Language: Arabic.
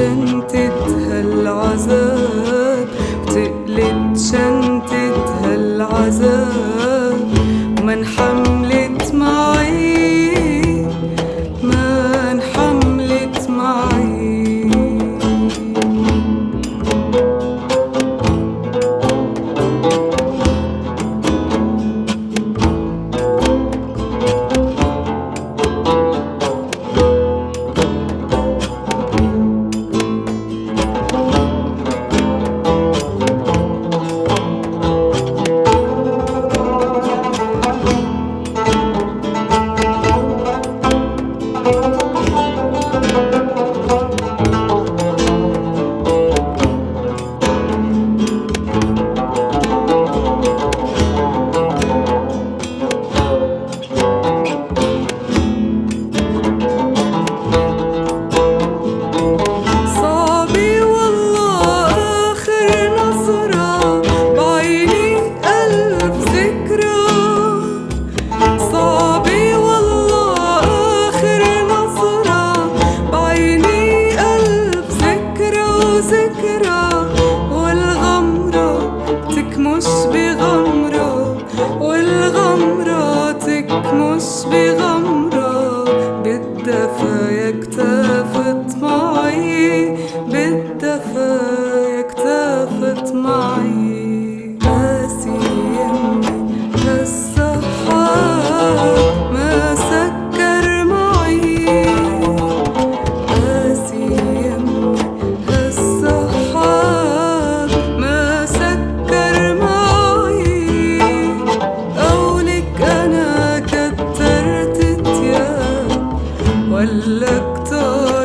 وتقلت شنطة هالعذاب ولا كتار